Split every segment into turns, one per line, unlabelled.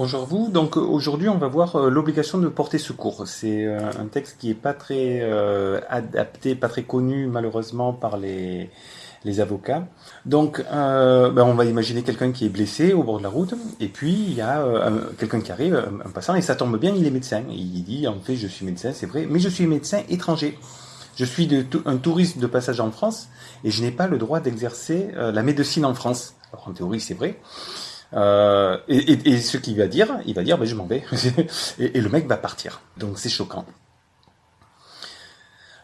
Bonjour vous, donc aujourd'hui on va voir euh, l'obligation de porter secours. C'est euh, un texte qui est pas très euh, adapté, pas très connu malheureusement par les, les avocats. Donc ben, on va imaginer quelqu'un qui est blessé au bord de la route et puis il y a quelqu'un qui arrive, un, passant, et ça tombe bien, il est médecin. il dit en fait je suis médecin, c'est vrai, mais je suis médecin étranger. Je suis de, un touriste de passage en France et je n'ai pas le droit d'exercer la médecine en France. Alors en théorie c'est vrai. Euh, et, et, et, ce qu'il va dire, il va dire, ben, je m'en vais. et, le mec va partir. Donc c'est choquant.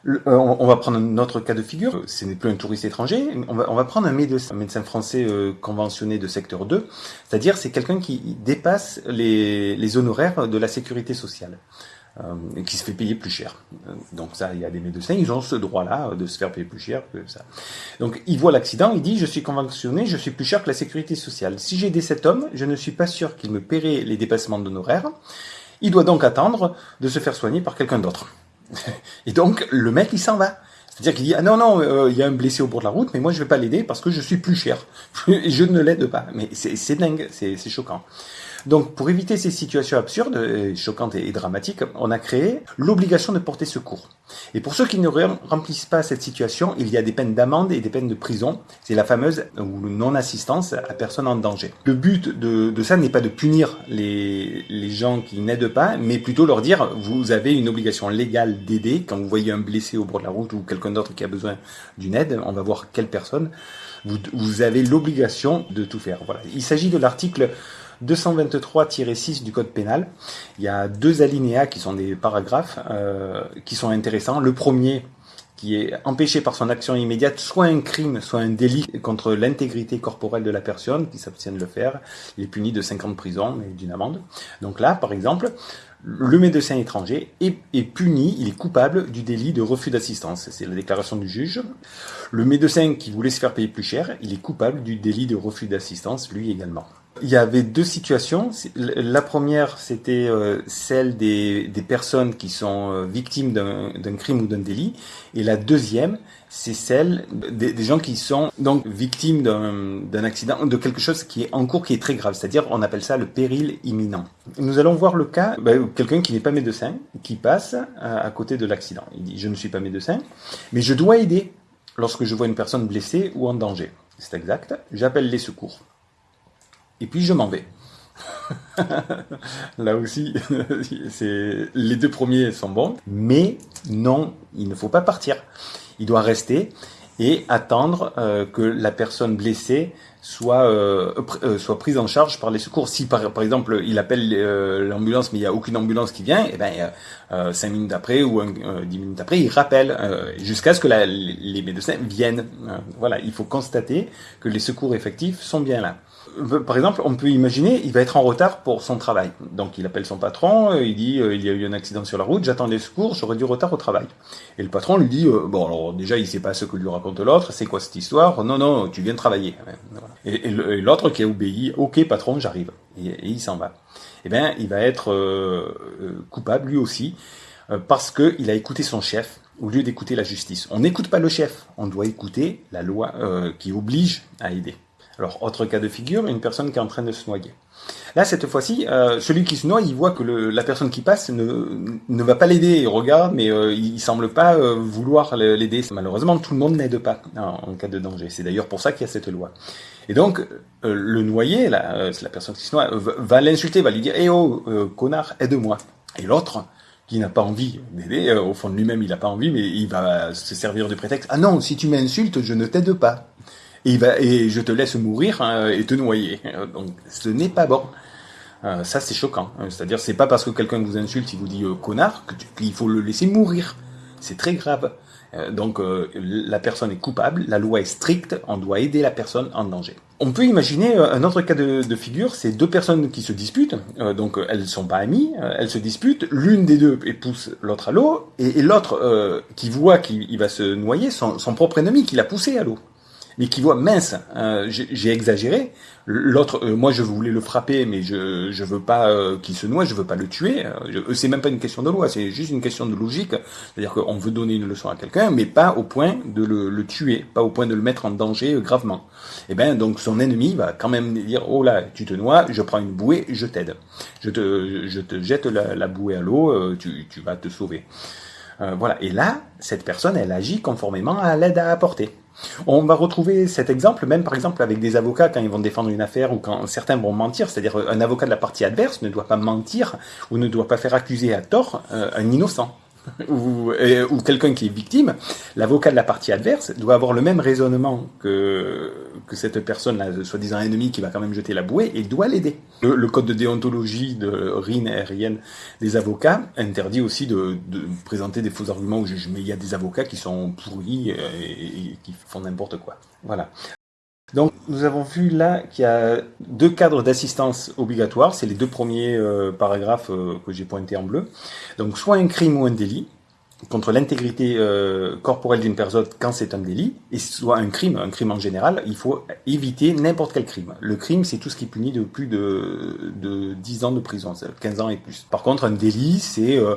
Euh, on, va prendre notre cas de figure, ce n'est plus un touriste étranger, on va, on va prendre un médecin, un médecin français euh, conventionné de secteur 2, c'est-à-dire c'est quelqu'un qui dépasse les, les honoraires de la sécurité sociale. Euh, qui se fait payer plus cher. Euh, donc ça, il y a des médecins, ils ont ce droit-là de se faire payer plus cher que ça. Donc il voit l'accident, il dit je suis conventionné, je suis plus cher que la sécurité sociale. Si j'ai aidé cet homme, je ne suis pas sûr qu'il me paierait les dépassements d'honoraires. Il doit donc attendre de se faire soigner par quelqu'un d'autre. Et donc le mec il s'en va. C'est-à-dire qu'il dit ah non non euh, il y a un blessé au bord de la route mais moi je vais pas l'aider parce que je suis plus cher et je ne l'aide pas mais c'est dingue c'est choquant donc, pour éviter ces situations absurdes, choquantes et dramatiques, on a créé l'obligation de porter secours. Et pour ceux qui ne remplissent pas cette situation, il y a des peines d'amende et des peines de prison. C'est la fameuse ou non-assistance à personne en danger. Le but de, ça n'est pas de punir les, gens qui n'aident pas, mais plutôt leur dire, vous avez une obligation légale d'aider quand vous voyez un blessé au bord de la route ou quelqu'un d'autre qui a besoin d'une aide. On va voir quelle personne. Vous, vous avez l'obligation de tout faire. Voilà. Il s'agit de l'article 223-6 du code pénal. Il y a deux alinéas qui sont des paragraphes euh, qui sont intéressants. Le premier qui est empêché par son action immédiate, soit un crime, soit un délit contre l'intégrité corporelle de la personne qui s'abstient de le faire, il est puni de 5 ans de prison et d'une amende. Donc là, par exemple, le médecin étranger est, est, puni, il est coupable du délit de refus d'assistance. C'est la déclaration du juge. Le médecin qui voulait se faire payer plus cher, il est coupable du délit de refus d'assistance, lui également. Il y avait deux situations. La première, c'était euh, celle des, personnes qui sont euh, victimes d'un crime ou d'un délit. Et la deuxième, c'est celle des, gens qui sont donc victimes d'un accident, de quelque chose qui est en cours, qui est très grave. C'est-à-dire, on appelle ça le péril imminent. Nous allons voir le cas, ben, quelqu'un qui n'est pas médecin, qui passe à, à côté de l'accident. Il dit, je ne suis pas médecin, mais je dois aider lorsque je vois une personne blessée ou en danger. C'est exact. J'appelle les secours et puis je m'en vais. Là aussi, les deux premiers sont bons, mais non, il ne faut pas partir. Il doit rester et attendre euh, que la personne blessée soit euh, euh, soit prise en charge par les secours. Si par, exemple il appelle l'ambulance mais il n'y a aucune ambulance qui vient, et eh ben cinq minutes après ou dix minutes après il rappelle jusqu'à ce que la, les médecins viennent. voilà, il faut constater que les secours effectifs sont bien là par exemple, on peut imaginer, il va être en retard pour son travail. Donc il appelle son patron, euh, il dit euh, il y a eu un accident sur la route, j'attends des secours, j'aurai du retard au travail. Et le patron lui dit euh, bon alors déjà il sait pas ce que lui raconte l'autre, c'est quoi cette histoire? Non non, tu viens travailler. Et, l'autre qui a obéi, ok patron, j'arrive. Et, il s'en va. Eh bien, il va être coupable lui aussi parce qu'il a écouté son chef au lieu d'écouter la justice. On n'écoute pas le chef, on doit écouter la loi qui oblige à aider. Alors, autre cas de figure, une personne qui est en train de se noyer. Là, cette fois-ci, euh, celui qui se noie, il voit que la personne qui passe ne, ne va pas l'aider. Il regarde, mais euh, il, semble pas euh, vouloir l'aider. Malheureusement, tout le monde n'aide pas en, cas de danger. C'est d'ailleurs pour ça qu'il y a cette loi. Et donc, euh, le noyé, la, la personne qui se noie, va l'insulter, va lui dire "Eh oh, connard, aide-moi." Et l'autre, qui n'a pas envie d'aider, au fond de lui-même, il n'a pas envie, mais il va se servir de prétexte "Ah non, si tu m'insultes, je ne t'aide pas." Et, je te laisse mourir hein, et te noyer. Donc ce n'est pas bon. Euh, ça c'est choquant. C'est-à-dire c'est pas parce que quelqu'un vous insulte, il vous dit euh, connard, qu'il faut le laisser mourir. C'est très grave. Euh, donc la personne est coupable, la loi est stricte, on doit aider la personne en danger. On peut imaginer un autre cas de, figure, c'est deux personnes qui se disputent, donc elles ne sont pas amies, elles se disputent, l'une des deux pousse l'autre à l'eau, et, l'autre qui voit qu'il va se noyer, son propre ennemi qui l'a poussé à l'eau. Mais qui voit mince, euh, j'ai exagéré. L'autre, euh, moi je voulais le frapper, mais je je veux pas euh, qu'il se noie, je veux pas le tuer. c'est même pas une question de loi, c'est juste une question de logique. C'est-à-dire qu'on veut donner une leçon à quelqu'un, mais pas au point de le, le, tuer, pas au point de le mettre en danger gravement. Et eh ben donc son ennemi va quand même dire oh là tu te noies, je prends une bouée, je t'aide, je te je te jette la, la bouée à l'eau, tu tu vas te sauver. voilà. Et là, cette personne, elle agit conformément à l'aide à apporter. On va retrouver cet exemple même par exemple avec des avocats quand ils vont défendre une affaire ou quand certains vont mentir, c'est-à-dire un avocat de la partie adverse ne doit pas mentir ou ne doit pas faire accuser à tort euh, un innocent. Ou, quelqu'un qui est victime, l'avocat de la partie adverse doit avoir le même raisonnement que, que cette personne-là, soi-disant ennemie, qui va quand même jeter la bouée, et doit l'aider. Le, code de déontologie de RIN et des avocats interdit aussi de, présenter des faux arguments au juge, mais il y a des avocats qui sont pourris et qui font n'importe quoi. Voilà. Donc nous avons vu là qu'il y a deux cadres d'assistance obligatoires, c'est les deux premiers euh, paragraphes euh, que j'ai pointés en bleu. Donc soit un crime ou un délit contre l'intégrité euh, corporelle d'une personne quand c'est un délit, et soit un crime, un crime en général, il faut éviter n'importe quel crime. Le crime, c'est tout ce qui est puni de plus de, de 10 ans de prison, 15 ans et plus. Par contre, un délit, c'est euh,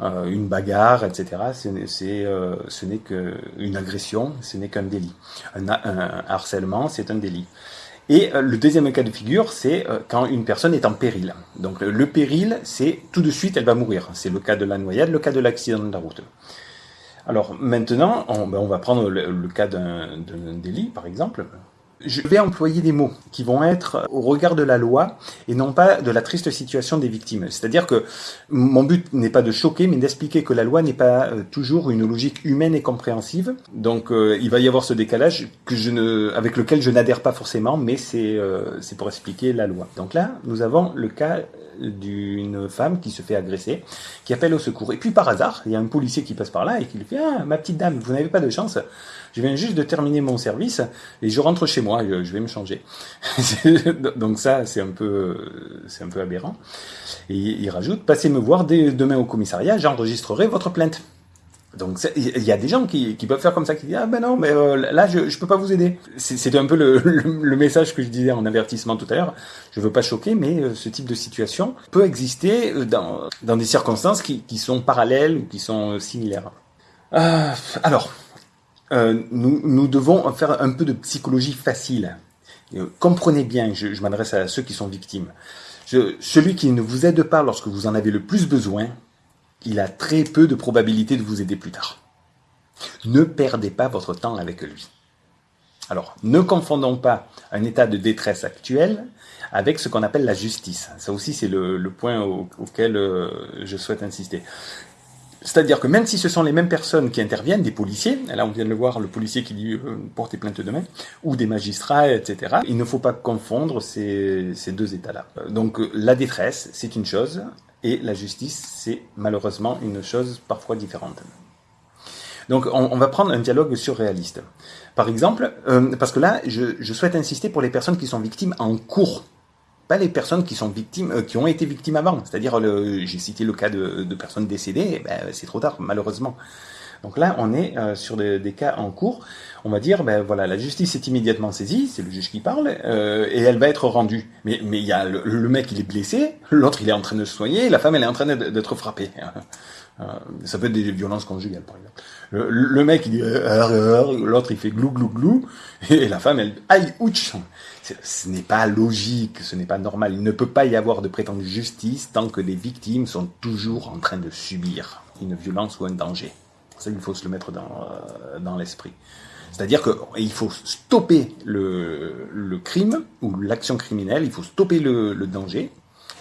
une bagarre, etc. Euh, ce n'est qu'une agression, ce n'est qu'un délit. Un, harcèlement, c'est un délit. Et euh, le deuxième cas de figure, c'est quand une personne est en péril. Donc le péril, c'est tout de suite, elle va mourir. C'est le cas de la noyade, le cas de l'accident de la route. Alors maintenant, on, ben, va prendre le cas d'un délit, par exemple je vais employer des mots qui vont être au regard de la loi et non pas de la triste situation des victimes. C'est-à-dire que mon but n'est pas de choquer, mais d'expliquer que la loi n'est pas euh, toujours une logique humaine et compréhensive. Donc euh, il va y avoir ce décalage avec lequel je n'adhère pas forcément, mais c'est euh, c'est pour expliquer la loi. Donc là, nous avons le cas d'une femme qui se fait agresser, qui appelle au secours. Et puis par hasard, il y a un policier qui passe par là et qui lui fait ah ma petite dame, vous n'avez pas de chance. Je viens juste de terminer mon service et je rentre chez moi. Je vais me changer. Donc ça, c'est un peu, c'est un peu aberrant. Et il rajoute passez me voir dès demain au commissariat. J'enregistrerai votre plainte. Donc il y a des gens qui, peuvent faire comme ça, qui disent ah ben non mais euh, là je je peux pas vous aider. C'était un peu le, message que je disais en avertissement tout à l'heure. Je veux pas choquer, mais euh, ce type de situation peut exister euh, dans des circonstances qui, sont parallèles ou qui sont similaires. Euh, nous devons faire un peu de psychologie facile. comprenez bien, je, m'adresse à ceux qui sont victimes. Celui qui ne vous aide pas lorsque vous en avez le plus besoin, il a très peu de probabilité de vous aider plus tard. Ne perdez pas votre temps avec lui. Alors, ne confondons pas un état de détresse actuel avec ce qu'on appelle la justice. Ça aussi, c'est le, point auquel euh, je souhaite insister. C'est-à-dire que même si ce sont les mêmes personnes qui interviennent, des policiers, là on vient de le voir, le policier qui dit euh, plainte demain, ou des magistrats, etc., il ne faut pas confondre ces, ces deux états-là. Donc la détresse, c'est une chose, et la justice, c'est malheureusement une chose parfois différente. Donc on, va prendre un dialogue surréaliste. Par exemple, euh, parce que là, je, souhaite insister pour les personnes qui sont victimes en cours, pas les personnes qui sont victimes, euh, qui ont été victimes avant. C'est-à-dire, j'ai cité le cas de, personnes décédées, ben, c'est trop tard, malheureusement. Donc là, on est euh, sur des, cas en cours. On va dire, ben voilà, la justice est immédiatement saisie, c'est le juge qui parle, euh, et elle va être rendue. Mais mais il y a le, mec, il est blessé, l'autre, il est en train de se soigner, la femme, elle est en train d'être frappée. Euh, ça peut être des violences conjugales, par exemple. Le, mec, il dit, l'autre, il fait glou glou glou, et la femme, elle, aïe, ouch. Ce n'est pas logique, ce n'est pas normal. Il ne peut pas y avoir de prétendue justice tant que les victimes sont toujours en train de subir une violence ou un danger. Ça, il faut se le mettre dans, euh, dans l'esprit. C'est-à-dire qu'il faut stopper le, crime ou l'action criminelle, il faut stopper le, le, danger,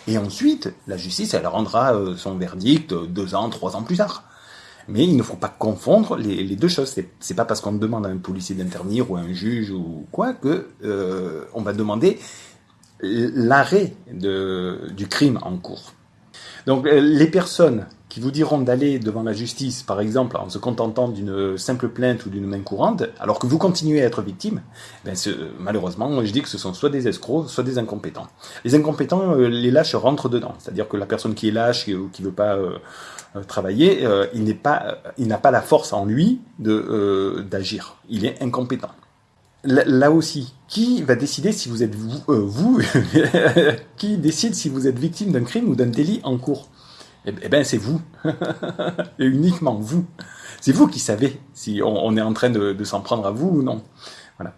et ensuite, la justice, elle rendra euh, son verdict deux ans, trois ans plus tard. Mais il ne faut pas confondre les, deux choses. C'est pas parce qu'on demande à un policier d'intervenir ou à un juge ou quoi que euh, on va demander l'arrêt du crime en cours. Donc euh, les personnes qui vous diront d'aller devant la justice, par exemple, en se contentant d'une simple plainte ou d'une main courante, alors que vous continuez à être victime, ben malheureusement, je dis que ce sont soit des escrocs, soit des incompétents. Les incompétents, euh, les lâches rentrent dedans. C'est-à-dire que la personne qui est lâche ou qui veut pas euh, travailler, il n'est pas, il n'a pas la force en lui de d'agir. Il est incompétent. là aussi, qui va décider si vous êtes vous, euh, vous qui décide si vous êtes victime d'un crime ou d'un délit en cours? Eh, eh ben c'est vous, et uniquement vous. C'est vous qui savez si on, est en train de, s'en prendre à vous ou non. Voilà.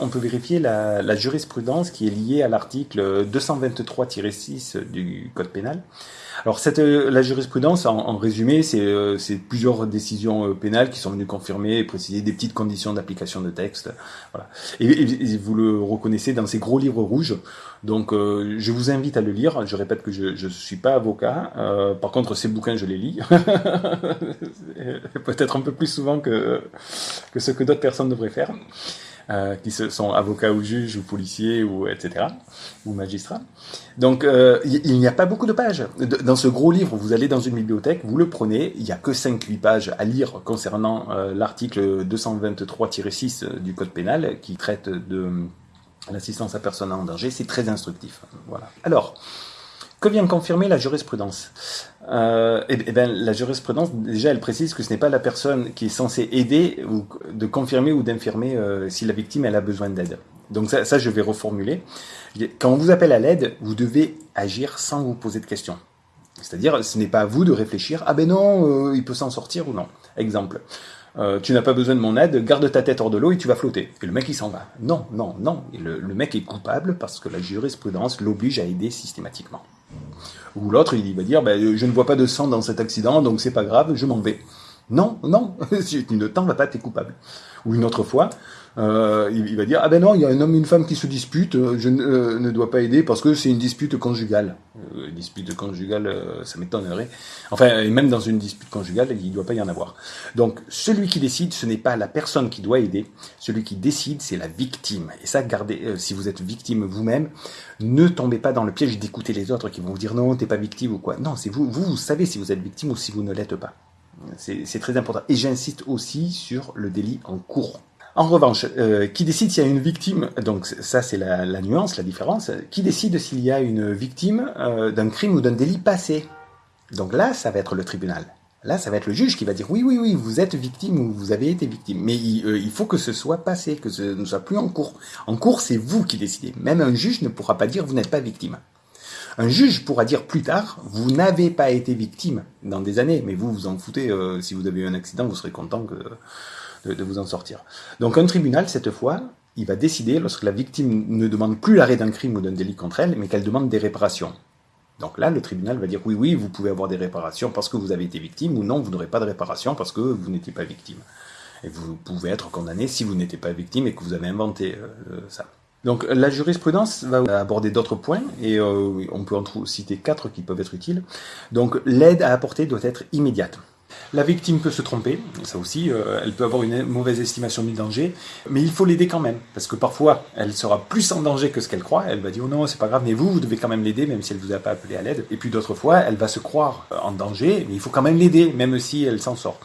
On peut vérifier la, la jurisprudence qui est liée à l'article 223-6 du Code pénal. Alors cette, euh, la jurisprudence, en, en résumé, c'est euh, plusieurs décisions euh, pénales qui sont venues confirmer et préciser des petites conditions d'application de texte. Voilà. Et, et, vous le reconnaissez dans ces gros livres rouges. Donc je vous invite à le lire. Je répète que je ne suis pas avocat. par contre, ces bouquins, je les lis. Peut-être un peu plus souvent que, que ce que d'autres personnes devraient faire. Euh, qui sont avocats ou juges ou policiers ou etc. ou magistrats. Donc euh, il n'y a pas beaucoup de pages. Dans ce gros livre, vous allez dans une bibliothèque, vous le prenez, il n'y a que 5-8 pages à lire concernant euh, l'article 223-6 du Code pénal qui traite de l'assistance à personne en danger. C'est très instructif. Voilà. Alors, que vient confirmer la jurisprudence euh, eh, eh bien, La jurisprudence, déjà, elle précise que ce n'est pas la personne qui est censée aider ou de confirmer ou d'infirmer euh, si la victime elle a besoin d'aide. Donc ça, je vais reformuler. Quand on vous appelle à l'aide, vous devez agir sans vous poser de questions. C'est-à-dire, ce n'est pas à vous de réfléchir, ah ben non, euh, il peut s'en sortir ou non. Exemple, euh, tu n'as pas besoin de mon aide, garde ta tête hors de l'eau et tu vas flotter. Et le mec il s'en va. Non, non, non. le mec est coupable parce que la jurisprudence l'oblige à aider systématiquement. Ou l'autre, il va dire, ben, je ne vois pas de sang dans cet accident, donc c'est pas grave, je m'en vais. Non, non, tu ne t'en vas pas, t'es coupable. Ou une autre fois, euh, il, va dire ah ben non, il y a un homme et une femme qui se disputent, euh, je euh, ne, dois pas aider parce que c'est une dispute conjugale. Euh, dispute conjugale, euh, ça m'étonnerait. Enfin, et même dans une dispute conjugale, il ne doit pas y en avoir. Donc, celui qui décide, ce n'est pas la personne qui doit aider. Celui qui décide, c'est la victime. Et ça, gardez, si vous êtes victime vous-même, ne tombez pas dans le piège d'écouter les autres qui vont vous dire non, t'es pas victime ou quoi. Non, c'est vous, vous, vous savez si vous êtes victime ou si vous ne l'êtes pas. C'est très important. Et j'insiste aussi sur le délit en cours. En revanche, euh, qui décide s'il y a une victime, donc ça c'est la, la, nuance, la différence, qui décide s'il y a une victime euh, d'un crime ou d'un délit passé? Donc là, ça va être le tribunal. Là, ça va être le juge qui va dire oui, oui, oui, vous êtes victime ou vous avez été victime. Mais il, euh, il faut que ce soit passé, que ce ne soit plus en cours. En cours, c'est vous qui décidez. Même un juge ne pourra pas dire vous n'êtes pas victime. Un juge pourra dire plus tard, vous n'avez pas été victime dans des années, mais vous vous en foutez. Si vous avez eu un accident, vous serez content que de, vous en sortir. Donc un tribunal, cette fois, il va décider, lorsque la victime ne demande plus l'arrêt d'un crime ou d'un délit contre elle, mais qu'elle demande des réparations. Donc là, le tribunal va dire oui, oui, vous pouvez avoir des réparations parce que vous avez été victime, ou non, vous n'aurez pas de réparation parce que vous n'étiez pas victime. Et vous pouvez être condamné si vous n'étiez pas victime et que vous avez inventé euh, ça. Donc la jurisprudence va aborder d'autres points, et euh, on peut en citer quatre qui peuvent être utiles. Donc l'aide à apporter doit être immédiate. La victime peut se tromper, ça aussi, euh, elle peut avoir une mauvaise estimation du danger, mais il faut l'aider quand même, parce que parfois, elle sera plus en danger que ce qu'elle croit, elle va dire, oh non, c'est pas grave, mais vous, vous devez quand même l'aider, même si elle vous a pas appelé à l'aide. Et puis d'autres fois, elle va se croire en danger, mais il faut quand même l'aider, même si elle s'en sort.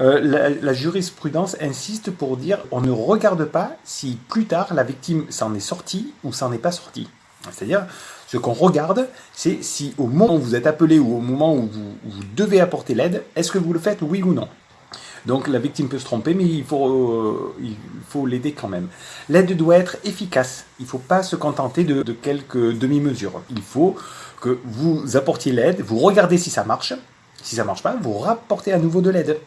Euh, la, jurisprudence insiste pour dire on ne regarde pas si plus tard la victime s'en est sortie ou s'en est pas sortie. C'est-à-dire, ce qu'on regarde, c'est si au moment où vous êtes appelé ou au moment où vous, devez apporter l'aide, est-ce que vous le faites oui ou non? Donc la victime peut se tromper, mais il faut, euh, il faut l'aider quand même. L'aide doit être efficace. Il ne faut pas se contenter de, de quelques demi-mesures. Il faut que vous apportiez l'aide, vous regardez si ça marche. Si ça marche pas, vous rapportez à nouveau de l'aide.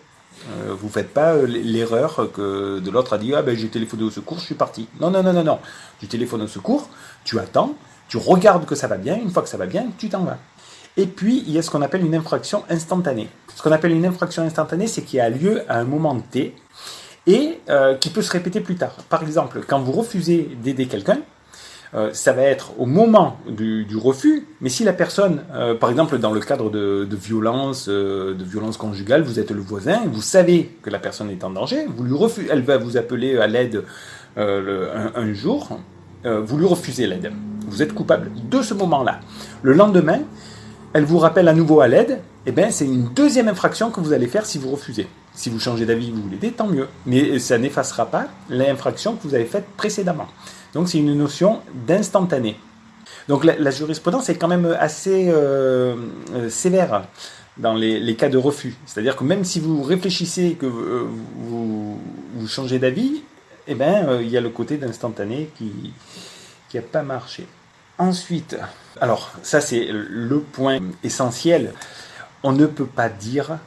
Euh, vous faites pas euh, l'erreur que de l'autre a dit ah ben j'ai téléphoné au secours, je suis parti. Non non non non non. Tu téléphones au secours, tu attends, tu regardes que ça va bien, une fois que ça va bien, tu t'en vas. Et puis, il y a ce qu'on appelle une infraction instantanée. Ce qu'on appelle une infraction instantanée, c'est qui a lieu à un moment T et euh, qui peut se répéter plus tard. Par exemple, quand vous refusez d'aider quelqu'un, euh, ça va être au moment du, refus, mais si la personne, euh, par exemple dans le cadre de, de violence, euh, de violence conjugale, vous êtes le voisin, vous savez que la personne est en danger, vous lui refusez, elle va vous appeler à l'aide un, un, jour, vous lui refusez l'aide vous êtes coupable de ce moment-là. Le lendemain, elle vous rappelle à nouveau à l'aide, et eh bien c'est une deuxième infraction que vous allez faire si vous refusez. Si vous changez d'avis, vous l'aidez, tant mieux. Mais ça n'effacera pas l'infraction que vous avez faite précédemment. Donc c'est une notion d'instantané. Donc la, jurisprudence est quand même assez euh, euh, sévère dans les, cas de refus. C'est-à-dire que même si vous réfléchissez que euh, vous, changez d'avis, eh ben, il y a le côté d'instantané qui n'a pas marché. Ensuite, alors ça c'est le point essentiel, on ne peut pas dire,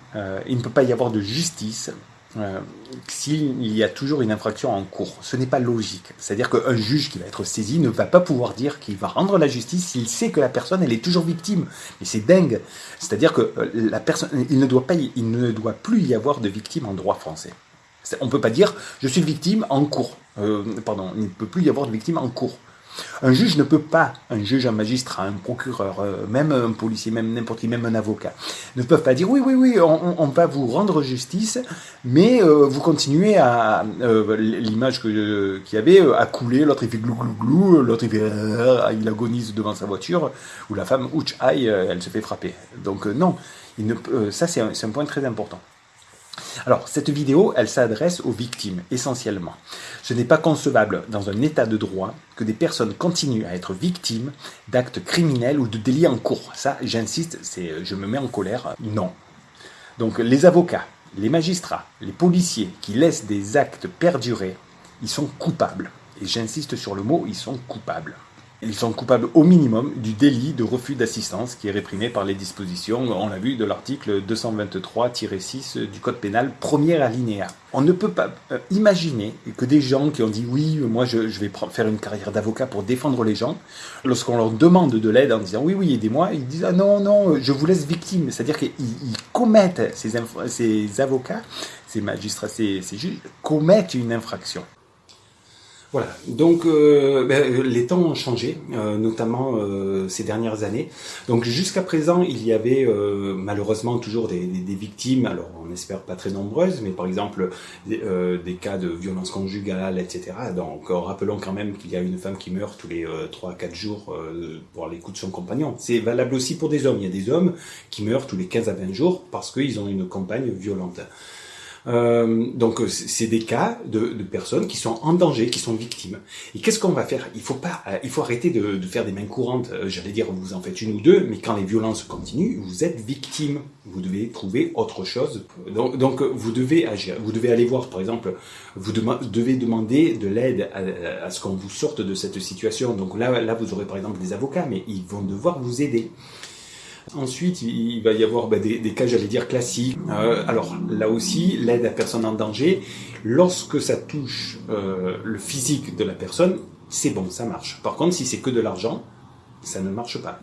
il ne peut pas y avoir de justice euh, s'il y a toujours une infraction en cours. Ce n'est pas logique. C'est-à-dire qu'un juge qui va être saisi ne va pas pouvoir dire qu'il va rendre la justice s'il sait que la personne, elle est toujours victime. Mais c'est dingue. C'est-à-dire que euh, la personne, il ne doit pas, il ne doit plus y avoir de victime en droit français. On ne peut pas dire je suis victime en cours. Euh, pardon, il ne peut plus y avoir de victime en cours. Un juge ne peut pas, un juge, un magistrat, un procureur, euh, même un policier, même n'importe qui, même un avocat, ne peuvent pas dire oui, oui, oui, on, va vous rendre justice, mais euh, vous continuez à euh, l'image qu'il y avait à couler, l'autre il fait glou glou glou, l'autre il fait il agonise devant sa voiture, ou la femme ouch aïe, elle se fait frapper. Donc non, il ne, ça c'est un point très important. Alors, cette vidéo, elle s'adresse aux victimes, essentiellement. Ce n'est pas concevable dans un état de droit que des personnes continuent à être victimes d'actes criminels ou de délits en cours. Ça, j'insiste, c'est, je me mets en colère. Non. Donc, les avocats, les magistrats, les policiers qui laissent des actes perdurer, ils sont coupables. Et j'insiste sur le mot, ils sont coupables. Ils sont coupables au minimum du délit de refus d'assistance qui est réprimé par les dispositions, on l'a vu, de l'article 223-6 du Code pénal, premier alinéa. On ne peut pas euh, imaginer que des gens qui ont dit oui, moi je, vais faire une carrière d'avocat pour défendre les gens, lorsqu'on leur demande de l'aide en disant oui, oui, aidez-moi, ils disent ah non, non, je vous laisse victime. C'est-à-dire qu'ils commettent, ces, ces avocats, ces magistrats, ces juges, commettent une infraction. Voilà, donc euh, ben, les temps ont changé, euh, notamment euh, ces dernières années. Donc jusqu'à présent, il y avait malheureusement toujours des, victimes, alors on espère pas très nombreuses, mais par exemple des, cas de violence conjugale, etc. Donc rappelons quand même qu'il y a une femme qui meurt tous les 3 à 4 jours pour les coups de son compagnon. C'est valable aussi pour des hommes. Il y a des hommes qui meurent tous les 15 à 20 jours parce qu'ils ont une compagne violente. Euh, donc euh, c'est des cas de, personnes qui sont en danger, qui sont victimes. Et qu'est-ce qu'on va faire? Il faut pas, euh, il faut arrêter de, faire des mains courantes. J'allais dire vous en faites une ou deux, mais quand les violences continuent, vous êtes victime. Vous devez trouver autre chose. Donc, donc vous devez agir. Vous devez aller voir, par exemple, vous devez demander de l'aide à, à, ce qu'on vous sorte de cette situation. Donc là, là vous aurez par exemple des avocats, mais ils vont devoir vous aider. Ensuite, il va y avoir bah, des, cas, j'allais dire, classiques. Euh, alors là aussi, l'aide à personne en danger, lorsque ça touche euh, le physique de la personne, c'est bon, ça marche. Par contre, si c'est que de l'argent, ça ne marche pas.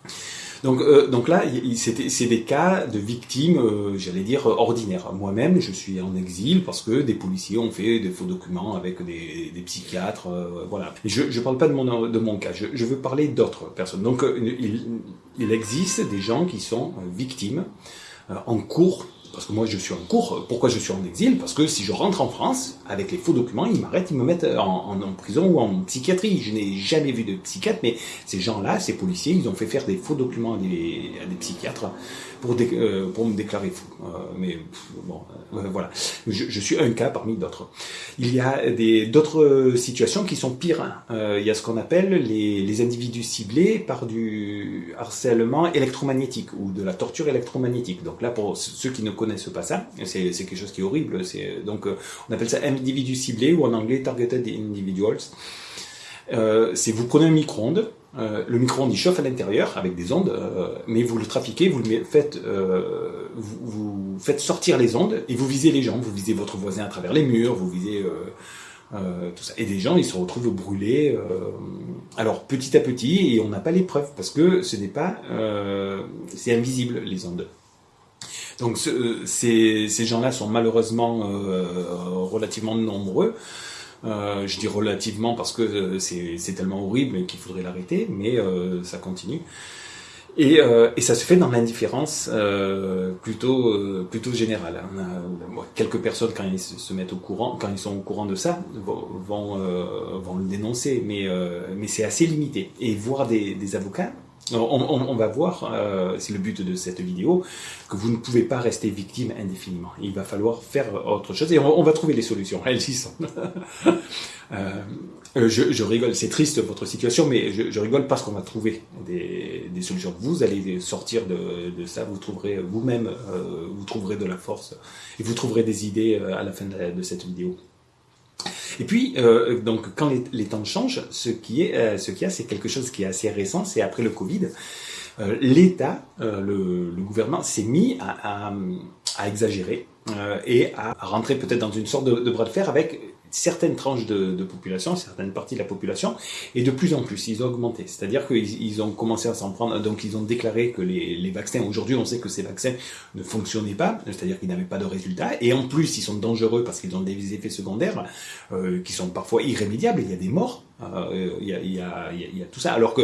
Donc, euh, donc là, c'est des cas de victimes, j'allais dire, ordinaires. Moi-même, je suis en exil parce que des policiers ont fait des faux documents avec des, psychiatres, voilà. Je ne parle pas de mon, de mon cas, je, je veux parler d'autres personnes. Donc, il, il, existe des gens qui sont victimes en cours parce que moi je suis en cours. Pourquoi je suis en exil? Parce que si je rentre en France, avec les faux documents, ils m'arrêtent, ils me mettent en, prison ou en psychiatrie. Je n'ai jamais vu de psychiatre, mais ces gens-là, ces policiers, ils ont fait faire des faux documents à des, à des psychiatres pour, euh, pour me déclarer fou. Euh, mais bon, euh, voilà. Je, suis un cas parmi d'autres. Il y a d'autres situations qui sont pires. Hein. il y a ce qu'on appelle les, individus ciblés par du harcèlement électromagnétique ou de la torture électromagnétique. Donc là, pour ceux qui ne connaissent pas ça, c'est quelque chose qui est horrible. Donc on appelle ça individu ciblé ou en anglais targeted individuals. C'est vous prenez un micro-ondes, euh, le micro-ondes il chauffe à l'intérieur avec des ondes, euh, mais vous le trafiquez, vous le faites, euh, vous, faites sortir les ondes et vous visez les gens, vous visez votre voisin à travers les murs, vous visez tout ça. Et des gens ils se retrouvent brûlés. alors petit à petit et on n'a pas les preuves parce que ce n'est pas, c'est invisible les ondes. Donc ce, ces, ces gens-là sont malheureusement relativement nombreux. Euh, je dis relativement parce que euh, c'est tellement horrible qu'il faudrait l'arrêter, mais euh, ça continue. Et, et, ça se fait dans l'indifférence plutôt plutôt générale. Hein. quelques personnes quand ils se mettent au courant, quand ils sont au courant de ça, vont vont, le dénoncer, mais mais c'est assez limité. Et voir des, des avocats on, va voir, euh, c'est le but de cette vidéo, que vous ne pouvez pas rester victime indéfiniment. Il va falloir faire autre chose et on, va trouver des solutions. Elles y sont. Euh, je, rigole, c'est triste votre situation, mais je, rigole parce qu'on va trouver des, solutions. Vous allez sortir de, ça, vous trouverez vous-même, euh, vous trouverez de la force et vous trouverez des idées à la fin de cette vidéo. Et puis, euh, donc, quand les, temps changent, ce qui est, euh, ce qu'il y a, c'est quelque chose qui est assez récent, c'est après le Covid, euh, l'État, le, gouvernement s'est mis à, exagérer et à rentrer peut-être dans une sorte de bras de fer avec certaines tranches de, de, population, certaines parties de la population, et de plus en plus, ils ont augmenté. C'est-à-dire qu'ils ils ont commencé à s'en prendre, donc ils ont déclaré que les, les vaccins, aujourd'hui on sait que ces vaccins ne fonctionnaient pas, c'est-à-dire qu'ils n'avaient pas de résultats, et en plus ils sont dangereux parce qu'ils ont des effets secondaires euh, qui sont parfois irrémédiables, il y a des morts, il, y a, il, y a, tout ça, alors que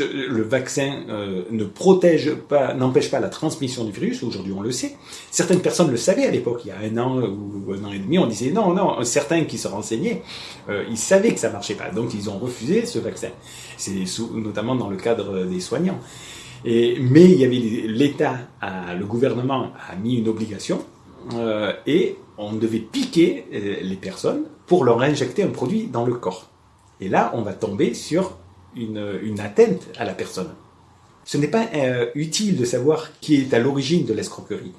le vaccin euh, ne protège pas, n'empêche pas la transmission du virus, aujourd'hui on le sait. Certaines personnes le savaient à l'époque, il y a un an ou un an et demi, on disait non, non, certains qui se renseignaient, euh, ils savaient que ça marchait pas, donc ils ont refusé ce vaccin. C'est notamment dans le cadre des soignants. Mais il y avait l'État, le gouvernement a mis une obligation euh, et on devait piquer les personnes pour leur injecter un produit dans le corps. Et là, on va tomber sur une, une atteinte à la personne. Ce n'est pas euh, utile de savoir qui est à l'origine de l'escroquerie.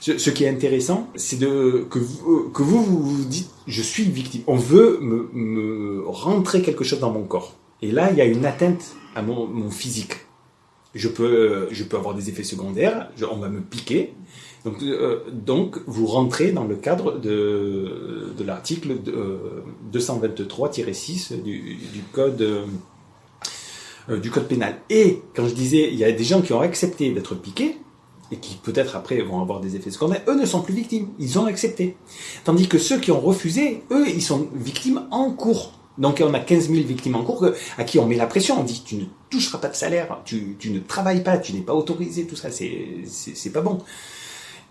Ce, qui est intéressant, c'est de que vous, que vous, vous dites je suis victime. On veut me, me, rentrer quelque chose dans mon corps. Et là, il y a une atteinte à mon, mon physique. Je peux, je peux avoir des effets secondaires. On va me piquer. Donc, euh, donc, vous rentrez dans le cadre de, l'article euh, 223-6 du, du code euh, du code pénal. Et quand je disais, il y a des gens qui ont accepté d'être piqués et qui peut-être après vont avoir des effets secondaires, eux ne sont plus victimes, ils ont accepté. Tandis que ceux qui ont refusé, eux, ils sont victimes en cours. Donc on a 15 000 victimes en cours à qui on met la pression, on dit tu ne toucheras pas de salaire, tu, tu ne travailles pas, tu n'es pas autorisé, tout ça, c'est pas bon.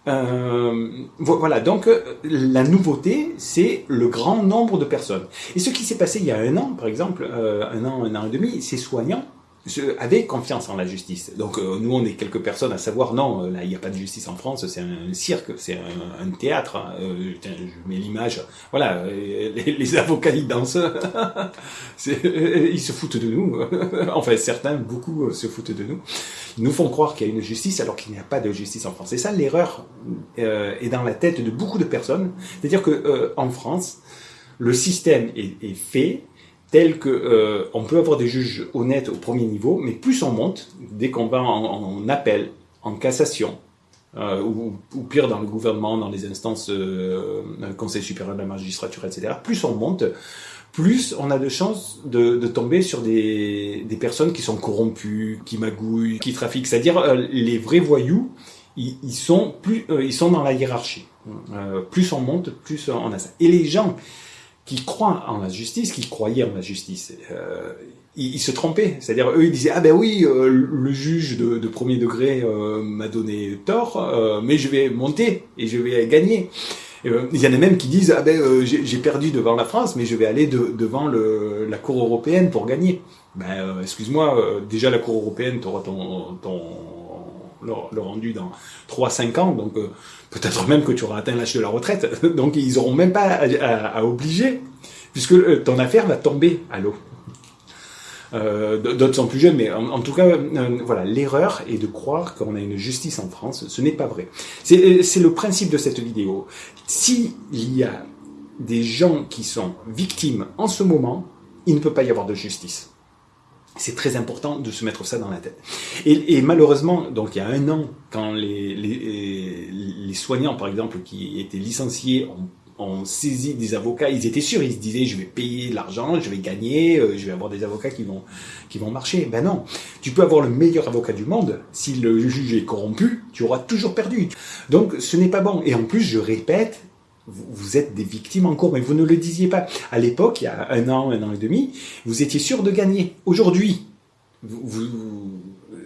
Euh, voilà, donc euh, la nouveauté, c'est le grand nombre de personnes. Et ce qui s'est passé il y a un an, par exemple, euh, un an, un an et demi, ces soignants avaient confiance en la justice. Donc euh, nous, on est quelques personnes à savoir, non, là, il n'y a pas de justice en France, c'est un cirque, c'est un, théâtre. Hein. Euh, je mets l'image, voilà, les, les, avocats, ils dansent, ils se foutent de nous. enfin, certains, beaucoup se foutent de nous. Ils nous font croire qu'il y a une justice alors qu'il n'y a pas de justice en France. Et ça, l'erreur euh, est dans la tête de beaucoup de personnes. C'est-à-dire que euh, en France, le système est, est fait tel que euh, on peut avoir des juges honnêtes au premier niveau, mais plus on monte, dès qu'on va en, appel, en cassation, euh, ou, pire dans le gouvernement, dans les instances euh, Conseil supérieur de la magistrature, etc., plus on monte, plus on a de chances de, tomber sur des, personnes qui sont corrompues, qui magouillent, qui trafiquent. C'est-à-dire les vrais voyous, ils, sont plus, ils sont dans la hiérarchie. Plus on monte, plus on a ça. Et les gens qui croient en la justice, qui croyaient en la justice, euh, ils, se trompaient. C'est-à-dire, eux, ils disaient, ah ben oui, euh, le juge de, de premier degré euh, m'a donné tort, euh, mais je vais monter et je vais gagner. Euh, il y en a même qui disent, ah ben j'ai perdu devant la France, mais je vais aller de, devant le, la Cour européenne pour gagner. Ben, excuse-moi, déjà la Cour européenne, tu auras ton, ton le, le, rendu dans 3-5 ans, donc euh, peut-être même que tu auras atteint l'âge de la retraite. donc ils n'auront même pas à, obliger, puisque euh, ton affaire va tomber à l'eau. Euh, D'autres sont plus jeunes, mais en, tout cas, voilà, l'erreur est de croire qu'on a une justice en France. Ce n'est pas vrai. C'est le principe de cette vidéo. S'il y a des gens qui sont victimes en ce moment, il ne peut pas y avoir de justice. C'est très important de se mettre ça dans la tête. Et, malheureusement, donc il y a un an, quand les, les, les soignants, par exemple, qui étaient licenciés, ont, ont, saisi des avocats, ils étaient sûrs, ils se disaient, je vais payer de l'argent, je vais gagner, euh, je vais avoir des avocats qui vont, qui vont marcher. Ben non, tu peux avoir le meilleur avocat du monde, si le juge est corrompu, tu auras toujours perdu. Donc ce n'est pas bon. Et en plus, je répète, vous êtes des victimes en cours, mais vous ne le disiez pas. À l'époque, il y a un an, un an et demi, vous étiez sûr de gagner. Aujourd'hui, vous, vous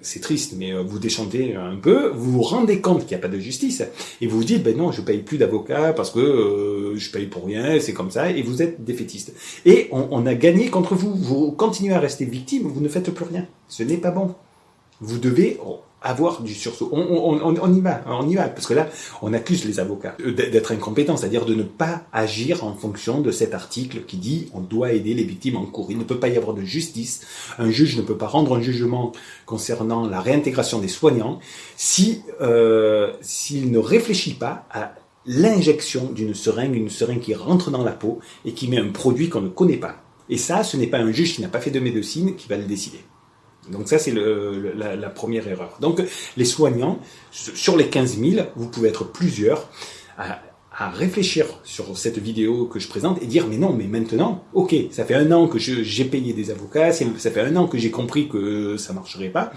c'est triste, mais euh, vous déchantez un peu, vous vous rendez compte qu'il n'y a pas de justice, et vous vous dites, ben non, je paye plus d'avocat parce que euh, je paye pour rien, c'est comme ça, et vous êtes défaitiste. Et on, on a gagné contre vous, vous continuez à rester victime, vous ne faites plus rien. Ce n'est pas bon. Vous devez avoir du sursaut. On, on, on, on, y va, on y va, parce que là, on accuse les avocats d'être incompétents, c'est-à-dire de ne pas agir en fonction de cet article qui dit on doit aider les victimes en cours. Il ne peut pas y avoir de justice. Un juge ne peut pas rendre un jugement concernant la réintégration des soignants si euh, s'il ne réfléchit pas à l'injection d'une seringue, une seringue qui rentre dans la peau et qui met un produit qu'on ne connaît pas. Et ça, ce n'est pas un juge qui n'a pas fait de médecine qui va le décider. Donc ça, c'est la, la, première erreur. Donc les soignants, sur les 15 000, vous pouvez être plusieurs à à réfléchir sur cette vidéo que je présente et dire mais non mais maintenant ok ça fait un an que j'ai payé des avocats ça fait un an que j'ai compris que ça marcherait pas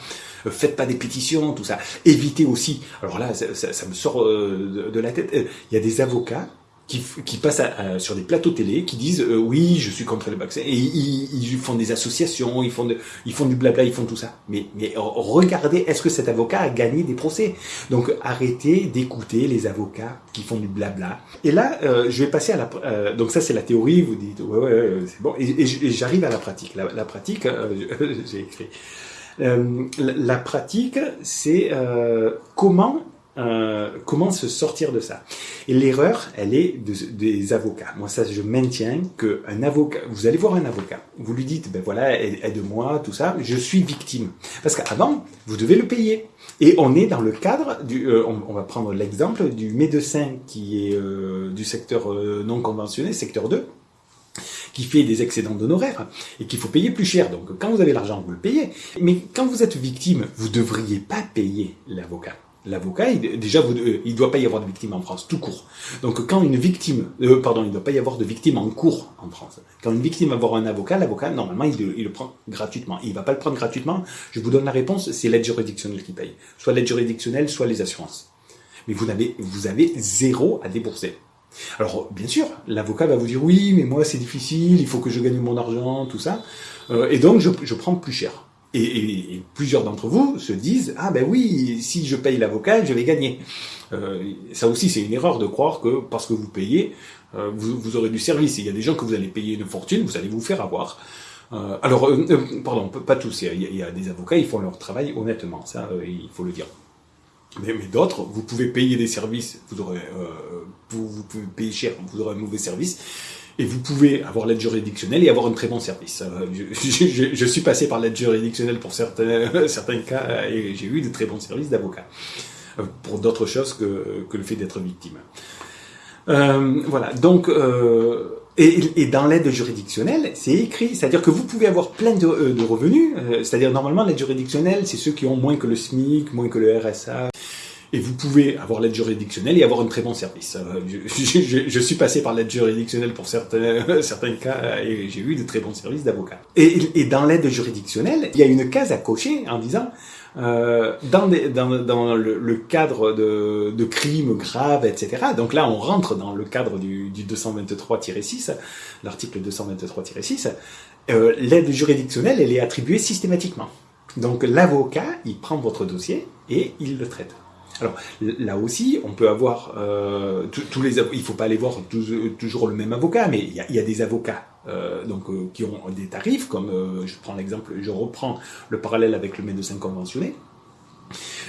euh, faites pas des pétitions tout ça évitez aussi alors là ça, ça, me sort euh, de, la tête euh, il y a des avocats qui, qui passent sur des plateaux télé, qui disent euh, oui, je suis contre le vaccin, et ils, ils, font des associations, ils font, de, ils font du blabla, ils font tout ça. Mais, mais regardez, est-ce que cet avocat a gagné des procès? Donc arrêtez d'écouter les avocats qui font du blabla. Et là, euh, je vais passer à la... Euh, donc ça, c'est la théorie, vous dites, ouais, ouais, c'est bon. Et, j'arrive à la pratique. La, la pratique, j'ai écrit. La, la, pratique, c'est comment euh, comment se sortir de ça? Et l'erreur, elle est des avocats. Moi, ça, je maintiens que un avocat, vous allez voir un avocat, vous lui dites, ben voilà, aide-moi, tout ça, je suis victime. Parce qu'avant, vous devez le payer. Et on est dans le cadre du, euh, on, va prendre l'exemple du médecin qui est euh, du secteur non conventionné, secteur 2 qui fait des excédents d'honoraires et qu'il faut payer plus cher. Donc quand vous avez l'argent, vous le payez. Mais quand vous êtes victime, vous devriez pas payer l'avocat l'avocat, déjà, vous, euh, il ne doit pas y avoir de victime en France, tout court. Donc, quand une victime, euh, pardon, il ne doit pas y avoir de victime en cours en France. Quand une victime va voir un avocat, l'avocat, normalement, il, le prend gratuitement. Il va pas le prendre gratuitement. Je vous donne la réponse, c'est l'aide juridictionnelle qui paye. Soit l'aide juridictionnelle, soit les assurances. Mais vous avez, vous avez zéro à débourser. Alors, bien sûr, l'avocat va vous dire, oui, mais moi, c'est difficile, il faut que je gagne mon argent, tout ça. Euh, et donc, je, je prends plus cher. Et, plusieurs d'entre vous se disent ah ben oui si je paye l'avocat je vais gagner. Euh, ça aussi c'est une erreur de croire que parce que vous payez euh, vous, vous, aurez du service. Il y a des gens que vous allez payer une fortune vous allez vous faire avoir. Euh, alors euh, euh, pardon pas tous il y, a, il y, a, des avocats ils font leur travail honnêtement ça il faut le dire. Mais, mais d'autres vous pouvez payer des services vous aurez vous, vous pouvez payer cher vous aurez un mauvais service et vous pouvez avoir l'aide juridictionnelle et avoir un très bon service. Euh, je, suis passé par l'aide juridictionnelle pour certains, certains cas et j'ai eu de très bons services d'avocat euh, pour d'autres choses que, que, le fait d'être victime. Euh, voilà, donc... Euh, et, et, dans l'aide juridictionnelle, c'est écrit, c'est-à-dire que vous pouvez avoir plein de, euh, de revenus, c'est-à-dire normalement l'aide juridictionnelle, c'est ceux qui ont moins que le SMIC, moins que le RSA, et vous pouvez avoir l'aide juridictionnelle et avoir un très bon service. Euh, je, suis passé par l'aide juridictionnelle pour certains, certains cas et j'ai eu de très bons services d'avocat. Et, dans l'aide juridictionnelle, il y a une case à cocher en disant euh, dans, le, cadre de, crimes graves, etc. Donc là, on rentre dans le cadre du, du 223-6, l'article 223-6. Euh, l'aide juridictionnelle, elle est attribuée systématiquement. Donc l'avocat, il prend votre dossier et il le traite. Alors là aussi, on peut avoir euh, tous les il faut pas aller voir toujours le même avocat, mais il y a, des avocats euh, donc euh, qui ont des tarifs, comme je prends l'exemple, je reprends le parallèle avec le médecin conventionné.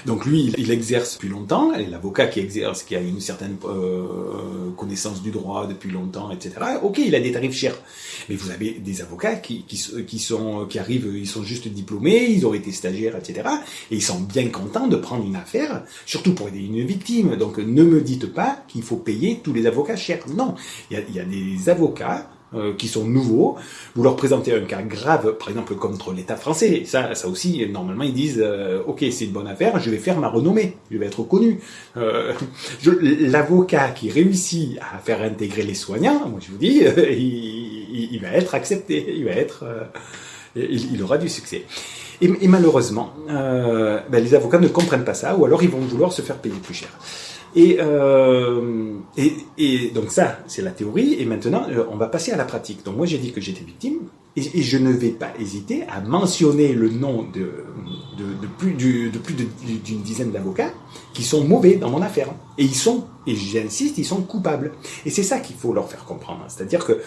Donc lui, il, exerce depuis longtemps, l'avocat qui exerce, qui a une certaine euh, connaissance du droit depuis longtemps, etc. Ok, il a des tarifs chers. Mais vous avez des avocats qui, qui, sont, qui arrivent, ils sont juste diplômés, ils ont été stagiaires, etc. Et ils sont bien contents de prendre une affaire, surtout pour aider une victime. Donc ne me dites pas qu'il faut payer tous les avocats chers. Non, il y a des avocats euh, qui sont nouveaux, vous leur présentez un cas grave, par exemple contre l'État français, ça, ça aussi, normalement, ils disent, euh, ok, c'est une bonne affaire, je vais faire ma renommée, je vais être connu. Euh, L'avocat qui réussit à faire intégrer les soignants, moi je vous dis, il, il, va être accepté, il va être, il, il, aura du succès. Et, et malheureusement, ben, les avocats ne comprennent pas ça, ou alors ils vont vouloir se faire payer plus cher. Et, euh, et, et, donc ça, c'est la théorie. Et maintenant, euh, on va passer à la pratique. Donc moi, j'ai dit que j'étais victime. Et, je ne vais pas hésiter à mentionner le nom de, de, de plus d'une dizaine d'avocats qui sont mauvais dans mon affaire. Et ils sont, et j'insiste, ils sont coupables. Et c'est ça qu'il faut leur faire comprendre. C'est-à-dire que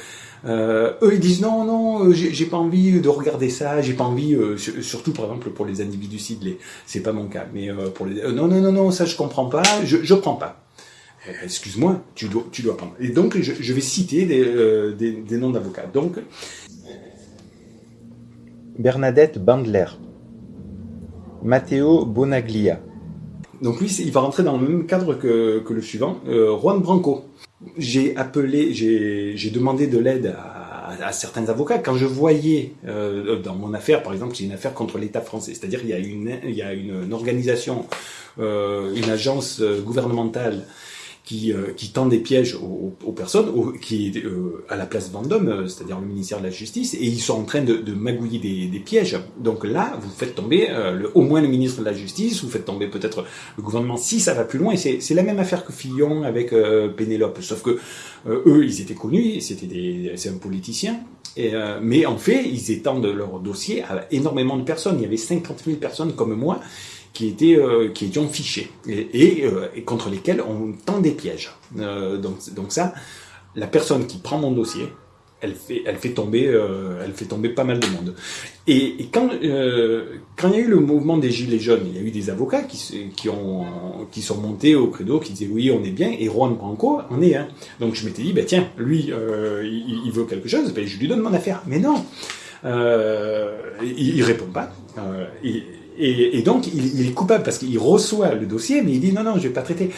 euh, eux, ils disent non, non, euh, j'ai pas envie de regarder ça, j'ai pas envie, euh, surtout par exemple pour les individus ciblés, c'est pas mon cas, mais euh, pour les, non, non, non, non, ça je comprends pas, je, je prends pas. Eh, excuse-moi, tu dois, tu dois prendre. Et donc, je, je vais citer des, des, des noms d'avocats. Donc,
Bernadette Bandler, Matteo Bonaglia,
Donc lui, il va rentrer dans le même cadre que, le suivant, euh, Juan Branco. J'ai appelé, j'ai demandé de l'aide à, certains avocats. Quand je voyais euh, dans mon affaire, par exemple, c'est une affaire contre l'État français, c'est-à-dire il y a une, organisation, euh, une agence gouvernementale qui, euh, qui tend des pièges aux, aux personnes, qui est euh, à la place Vendôme, euh, c'est-à-dire le ministère de la Justice, et ils sont en train de, de magouiller des, des, pièges. Donc là, vous faites tomber le, au moins le ministre de la Justice, vous faites tomber peut-être le gouvernement si ça va plus loin. Et c'est la même affaire que Fillon avec Pénélope, sauf que eux, ils étaient connus, c'était c'est un politicien. Et, mais en fait, ils étendent leur dossier à énormément de personnes. Il y avait 50 000 personnes comme moi qui étaient euh, qui étaient et, euh, et, contre lesquels on tend des pièges. Euh, donc donc ça, la personne qui prend mon dossier, elle fait elle fait tomber euh, elle fait tomber pas mal de monde. Et, quand quand il y a eu le mouvement des gilets jaunes, il y a eu des avocats qui qui ont qui sont montés au credo, qui disaient oui on est bien et Juan Branco en est un. Donc je m'étais dit ben tiens lui il, veut quelque chose, ben je lui donne mon affaire. Mais non. il, il répond pas. Et, donc, il, est coupable parce qu'il reçoit le dossier, mais il dit non, non, je vais pas traiter.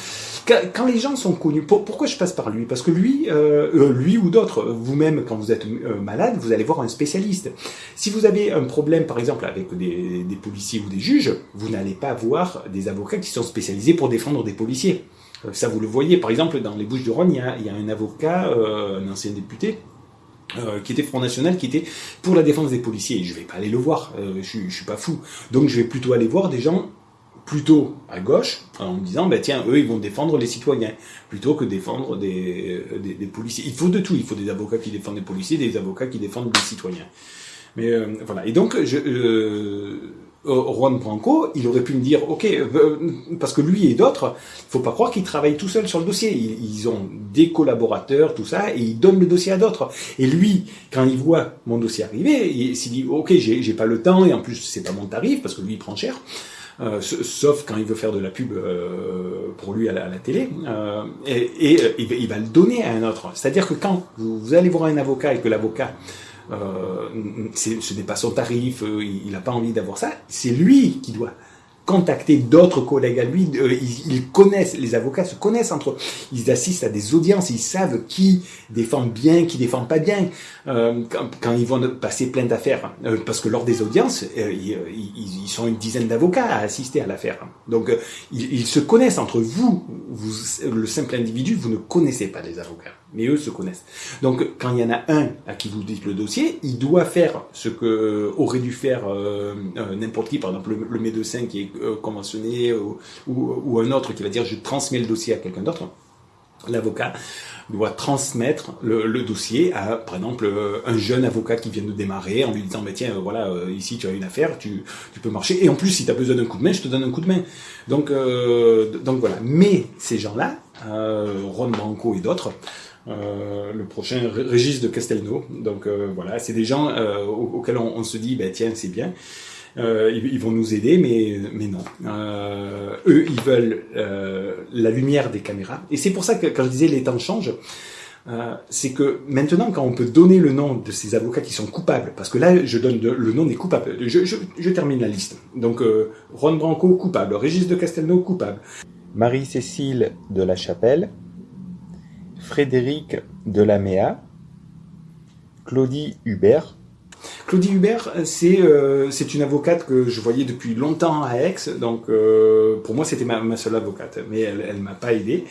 Quand, les gens sont connus, pour, pourquoi je passe par lui? Parce que lui, euh, euh lui ou d'autres, vous-même, quand vous êtes euh, malade, vous allez voir un spécialiste. Si vous avez un problème, par exemple, avec des, policiers ou des juges, vous n'allez pas voir des avocats qui sont spécialisés pour défendre des policiers. Ça, vous le voyez, par exemple, dans les Bouches-du-Rhône, il, y a un avocat, un ancien député, euh, qui était Front National, qui était pour la défense des policiers. je vais pas aller le voir, euh, je, je suis pas fou. Donc je vais plutôt aller voir des gens plutôt à gauche, en me disant, bah, tiens, eux, ils vont défendre les citoyens, plutôt que défendre des, euh, des, des, policiers. Il faut de tout, il faut des avocats qui défendent les policiers, des avocats qui défendent les citoyens. Mais euh, voilà, et donc, je, Juan Branco, il aurait pu me dire, ok, euh, parce que lui et d'autres, il faut pas croire qu'ils travaillent tout seuls sur le dossier. Ils, ont des collaborateurs, tout ça, et ils donnent le dossier à d'autres. Et lui, quand il voit mon dossier arriver, il s'est dit, ok, j'ai pas le temps, et en plus c'est pas mon tarif parce que lui il prend cher. Euh, sauf quand il veut faire de la pub euh, pour lui à la, télé, euh, et, et il, va le donner à un autre. C'est-à-dire que quand vous, allez voir un avocat et que l'avocat euh, ce n'est pas son tarif, euh, il n'a pas envie d'avoir ça, c'est lui qui doit contacter d'autres collègues à lui. Euh, ils, connaissent, les avocats se connaissent entre eux. Ils assistent à des audiences, ils savent qui défend bien, qui défend pas bien. Euh, quand, quand, ils vont passer plein d'affaires, euh, parce que lors des audiences, euh, ils, ils, sont une dizaine d'avocats à assister à l'affaire. Donc ils, ils, se connaissent entre vous, vous, le simple individu, vous ne connaissez pas les avocats, mais eux se connaissent. Donc quand il y en a un à qui vous dites le dossier, il doit faire ce que aurait dû faire n'importe qui, par exemple le, médecin qui est euh, conventionné ou, un autre qui va dire je transmets le dossier à quelqu'un d'autre, l'avocat doit transmettre le, dossier à, par exemple, un jeune avocat qui vient de démarrer en lui disant, bah, tiens, voilà, euh, ici tu as une affaire, tu, peux marcher. Et en plus, si tu as besoin d'un coup de main, je te donne un coup de main. Donc, euh, donc voilà. Mais ces gens-là, euh, Ron Branco et d'autres, euh, le prochain Régis de Castelnau. Donc euh, voilà, c'est des gens euh, auxquels on, se dit, bah, tiens, c'est bien. Ils, vont nous aider, mais, mais non. Eux, ils veulent la lumière des caméras. Et c'est pour ça que quand je disais les temps changent, c'est que maintenant, quand on peut donner le nom de ces avocats qui sont coupables, parce que là, je donne le nom des coupables, je, je, termine la liste. Donc, Ron Branco, coupable. Régis de Castelnau, coupable.
Marie-Cécile de la Chapelle, Frédéric de la Méa, Claudie Hubert,
Claudie Hubert, c'est euh, c'est une avocate que je voyais depuis longtemps à Aix, donc euh, pour moi c'était ma, seule avocate, mais elle elle m'a pas aidé.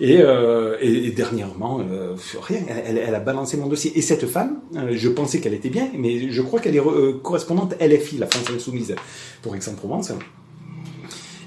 Et, euh, et, dernièrement, euh, rien, elle, elle, a balancé mon dossier. Et cette femme, euh, je pensais qu'elle était bien, mais je crois qu'elle est euh, correspondante LFI, la France Insoumise, pour Aix-en-Provence.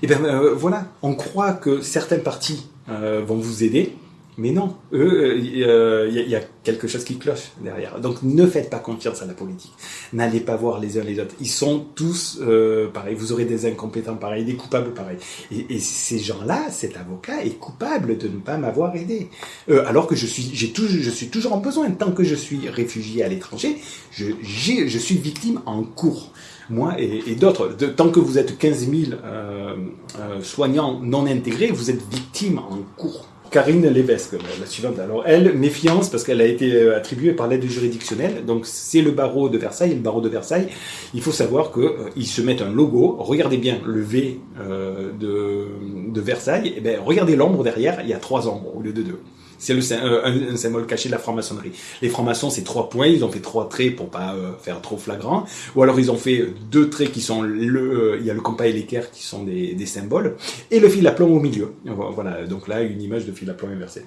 Et bien voilà, on croit que certains partis vont vous aider, mais non, il euh, y, y, a quelque chose qui cloche derrière. Donc ne faites pas confiance à la politique. N'allez pas voir les uns les autres. Ils sont tous euh, pareils. Vous aurez des incompétents pareils, des coupables pareils. Et, ces gens-là, cet avocat est coupable de ne pas m'avoir aidé. Euh, alors que je suis, j'ai je suis toujours en besoin. Tant que je suis réfugié à l'étranger, je, suis victime en cours moi et, d'autres. Tant que vous êtes 15 000 euh, euh, soignants non intégrés, vous êtes victime en cours. Karine Lévesque, la suivante. Alors elle, méfiance parce qu'elle a été euh, attribuée par l'aide juridictionnelle. Donc c'est le barreau de Versailles. Et le barreau de Versailles, il faut savoir que euh, se mettent un logo. Regardez bien le V euh, de, de Versailles, eh ben, regardez l'ombre derrière, il y a trois ombres au lieu de deux. C'est euh, un, symbole caché de la franc-maçonnerie. Les francs-maçons, c'est trois points, ils ont fait trois traits pour pas euh, faire trop flagrant, ou alors ils ont fait deux traits qui sont le, il y a le compas et l'équerre qui sont des, symboles, et le fil à plomb au milieu. Voilà, donc là une image de fil à plomb inversé.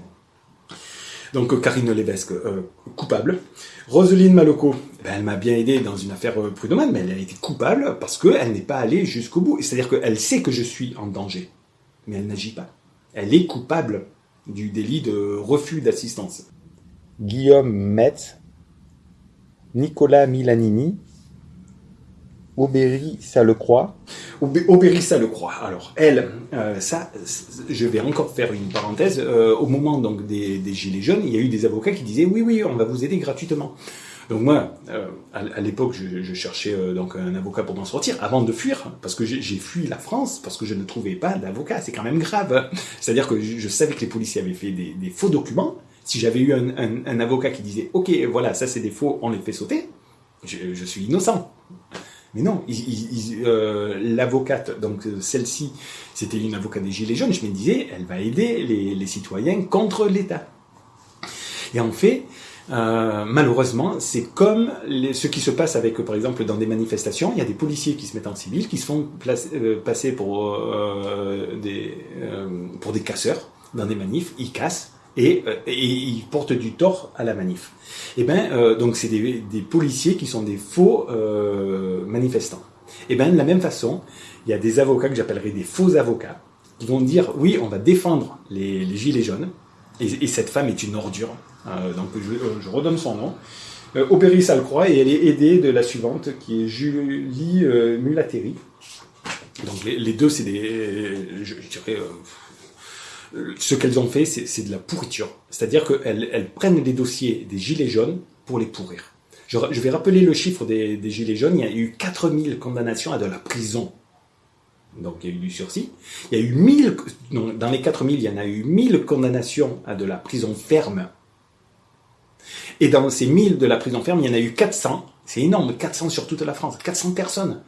Donc Karine Levesque, euh, coupable. Roselyne Maloco, ben, elle m'a bien aidé dans une affaire euh, mais elle a été coupable parce qu'elle n'est pas allée jusqu'au bout. C'est-à-dire qu'elle sait que je suis en danger, mais elle n'agit pas. Elle est coupable du délit de refus d'assistance.
Guillaume Metz, Nicolas Milanini, Aubéry, ça le croit.
Aubéry, ça le croit. Alors, elle, euh, ça, je vais encore faire une parenthèse. Euh, au moment donc des, Gilets jaunes, il y a eu des avocats qui disaient oui, oui, on va vous aider gratuitement. Donc moi, euh, à, l'époque, je, cherchais donc un avocat pour m'en sortir avant de fuir, parce que j'ai fui la France parce que je ne trouvais pas d'avocat. C'est quand même grave. C'est-à-dire que je, savais que les policiers avaient fait des, faux documents. Si j'avais eu un, avocat qui disait ok, voilà, ça c'est des faux, on les fait sauter, je suis innocent. Mais non, euh, l'avocate, donc euh, celle-ci, c'était une avocate des Gilets jaunes, je me disais, elle va aider les, citoyens contre l'État. Et en fait, euh, malheureusement, c'est comme ce qui se passe avec, par exemple, dans des manifestations, il y a des policiers qui se mettent en civil, qui se font passer pour, des, pour des casseurs dans des manifs, ils cassent, et, euh, ils portent du tort à la manif. Et eh ben euh, donc c'est des, policiers qui sont des faux euh, manifestants. Et eh ben de la même façon, il y a des avocats que j'appellerais des faux avocats qui vont dire oui on va défendre les, gilets jaunes et, cette femme est une ordure. Euh, donc je, je, redonne son nom. Euh, Aubéry Salcroix et elle est aidée de la suivante qui est Julie Mulateri. Donc les, deux c'est des je, je dirais ce qu'elles ont fait, c'est de la pourriture. C'est-à-dire qu'elles elles prennent les dossiers des gilets jaunes pour les pourrir. Je, vais rappeler le chiffre des, gilets jaunes. Il y a eu 4000 condamnations à de la prison. Donc il y a eu du sursis. Il y a eu 1000, dans les 4000, il y en a eu 1000 condamnations à de la prison ferme. Et dans ces 1000 de la prison ferme, il y en a eu 400. C'est énorme, 400 sur toute la France. 400 personnes.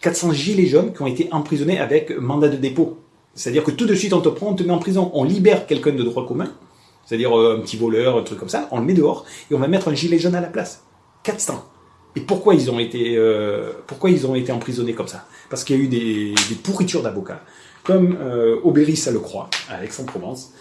400 gilets jaunes qui ont été emprisonnés avec mandat de dépôt. C'est-à-dire que tout de suite, on te prend, on te met en prison, on libère quelqu'un de droit commun, c'est-à-dire euh, un petit voleur, un truc comme ça, on le met dehors, et on va mettre un gilet jaune à la place. 400. Et pourquoi ils ont été, euh, pourquoi ils ont été emprisonnés comme ça? Parce qu'il y a eu des, pourritures d'avocats, comme euh, ça le croit, à Aix-en-Provence,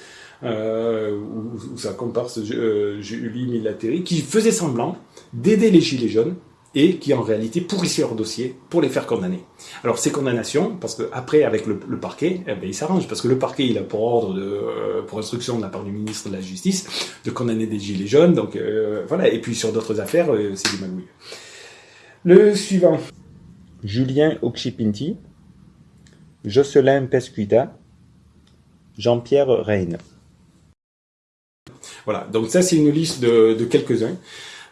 euh, où, où, sa comparse euh, Julie Milateri, qui faisait semblant d'aider les gilets jaunes et qui en réalité pourrissaient leur dossier pour les faire condamner. Alors ces condamnations, parce que après avec le, parquet, eh ben, il s'arrange parce que le parquet il a pour ordre de, euh, pour instruction de la part du ministre de la Justice de condamner des gilets jaunes, donc euh, voilà. Et puis sur d'autres affaires, euh, c'est du magouille. Le suivant.
Julien Okchipinti, Jocelyn Pescuita, Jean-Pierre Reine.
Voilà, donc ça c'est une liste de, quelques-uns.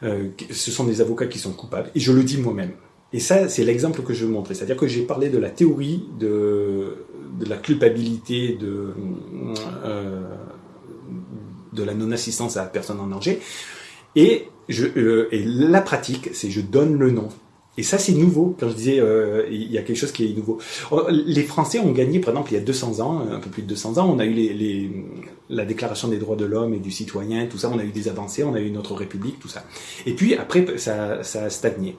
Euh, ce sont des avocats qui sont coupables, et je le dis moi-même. Et ça, c'est l'exemple que je veux montrer. C'est-à-dire que j'ai parlé de la théorie de, la culpabilité, de, euh, de la non-assistance à la personne en danger. Euh, et la pratique, c'est je donne le nom. Et ça, c'est nouveau. Quand je disais, il y a quelque chose qui est nouveau. Oh, les Français ont gagné, par exemple, il y a 200 ans, un peu plus de 200 ans, on a eu les, la Déclaration des droits de l'homme et du citoyen, tout ça, on a eu des avancées, on a eu notre République, tout ça. Et puis après, ça, ça a stagné.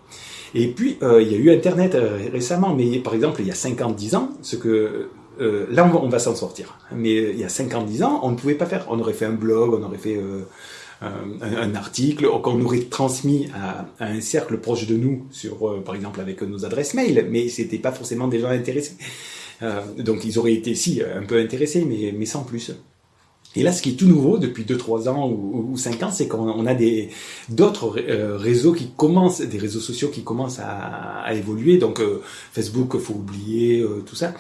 Et puis, euh, il y a eu Internet euh, récemment, mais par exemple, il y a 50-10 ans, ce que euh, là, on va, va s'en sortir. Mais il y a 50-10 ans, on ne pouvait pas faire. On aurait fait un blog, on aurait fait euh, un, article qu'on aurait transmis à, un cercle proche de nous, sur, euh, par exemple avec nos adresses mail, mais c'était pas forcément des gens intéressés. Euh, donc ils auraient été, si, un peu intéressés, mais, mais sans plus. Et là, ce qui est tout nouveau depuis 2-3 ans ou, ou 5 ans, c'est qu'on a des d'autres réseaux qui commencent, des réseaux sociaux qui commencent à, évoluer. Donc Facebook, faut oublier tout ça.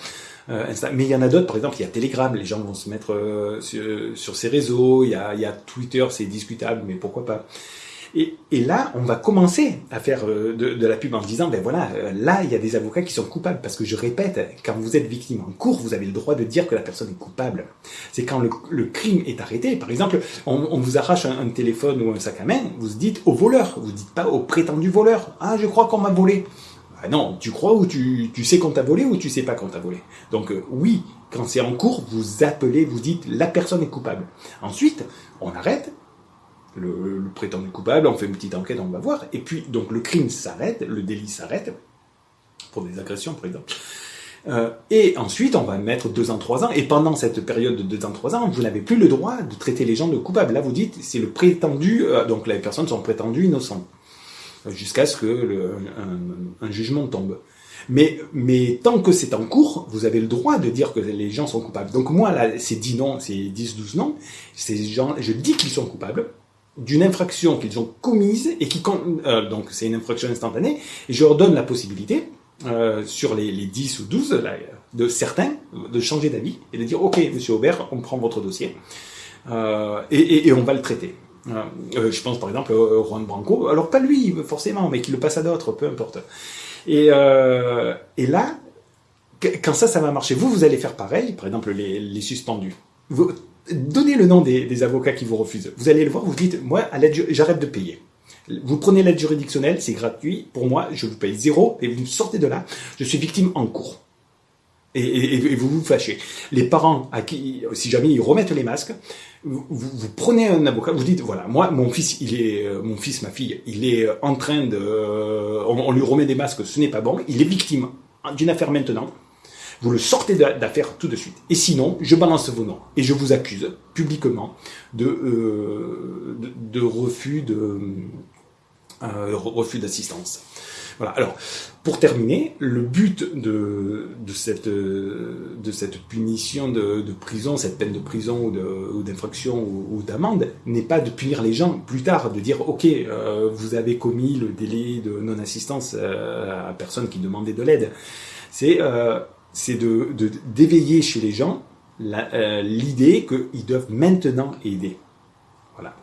Euh, mais il y en a d'autres, par exemple, il y a Telegram, les gens vont se mettre euh, sur, ces réseaux, il y a Twitter, c'est discutable, mais pourquoi pas? Et, là, on va commencer à faire euh, de, la pub en se disant, ben voilà, là, il y a des avocats qui sont coupables. Parce que je répète, quand vous êtes victime en cours, vous avez le droit de dire que la personne est coupable. C'est quand le, crime est arrêté. Par exemple, on, vous arrache un, un, téléphone ou un sac à main, vous dites au voleur, vous dites pas au prétendu voleur. Ah, je crois qu'on m'a volé. Ah non, tu crois ou tu, tu sais qu'on t'a volé ou tu sais pas qu'on t'a volé. Donc euh, oui, quand c'est en cours, vous appelez, vous dites la personne est coupable. Ensuite, on arrête le, prétendu coupable, on fait une petite enquête, on va voir, et puis donc le crime s'arrête, le délit s'arrête pour des agressions par exemple. Euh, et ensuite, on va mettre deux ans, trois ans. Et pendant cette période de deux ans, trois ans, vous n'avez plus le droit de traiter les gens de coupables. Là, vous dites, c'est le prétendu, euh, donc les personnes sont prétendues innocentes, jusqu'à ce que un, jugement tombe. Mais, mais tant que c'est en cours, vous avez le droit de dire que les gens sont coupables. Donc moi, là, c'est 10 noms, c'est 10, 12 noms. Ces gens, je dis qu'ils sont coupables d'une infraction qu'ils ont commise et qui, euh, donc c'est une infraction instantanée, et je leur donne la possibilité, euh, sur les, les, 10 ou 12, là, de certains, de changer d'avis et de dire, OK, monsieur Aubert, on prend votre dossier euh, et, et, on va le traiter. Euh, je pense par exemple à Juan Branco, alors pas lui forcément, mais qui le passe à d'autres, peu importe. Et, et là, quand ça, ça va marcher, vous, vous allez faire pareil, par exemple les, les suspendus. Donnez le nom des, avocats qui vous refusent. Vous allez le voir, vous dites, moi, à l'aide, j'arrête de payer. Vous prenez l'aide juridictionnelle, c'est gratuit. Pour moi, je vous paye zéro et vous sortez de là. Je suis victime en cours. Et, vous vous fâchez. Les parents, à qui, si jamais ils remettent les masques, vous, prenez un avocat, vous dites voilà, moi, mon fils, il est, mon fils, ma fille, il est en train de, on, on lui remet des masques, ce n'est pas bon. Il est victime d'une affaire maintenant. Vous le sortez d'affaire tout de suite. Et sinon, je balance vos noms et je vous accuse publiquement de, euh, de, de refus de euh, refus d'assistance. Voilà. Alors, pour terminer, le but de, de cette de cette punition de, de prison, cette peine de prison ou d'infraction ou, d'amende, n'est pas de punir les gens plus tard, de dire ok, euh, vous avez commis le délai de non-assistance euh, à personne qui demandait de l'aide. C'est euh, c'est de d'éveiller chez les gens l'idée qu'ils doivent maintenant aider. Voilà.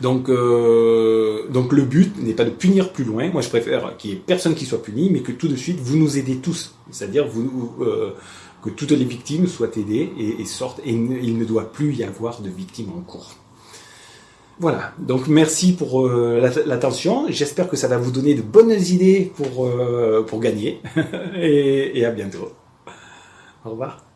Donc, euh, donc le but n'est pas de punir plus loin. Moi, je préfère qu'il y ait personne qui soit puni, mais que tout de suite vous nous aidez tous. C'est-à-dire euh, que toutes les victimes soient aidées et sortent. Et il ne doit plus y avoir de victimes en cours. Voilà, donc merci pour euh, l'attention. J'espère que ça va vous donner de bonnes idées pour, euh, pour gagner. et, et à bientôt. Au revoir.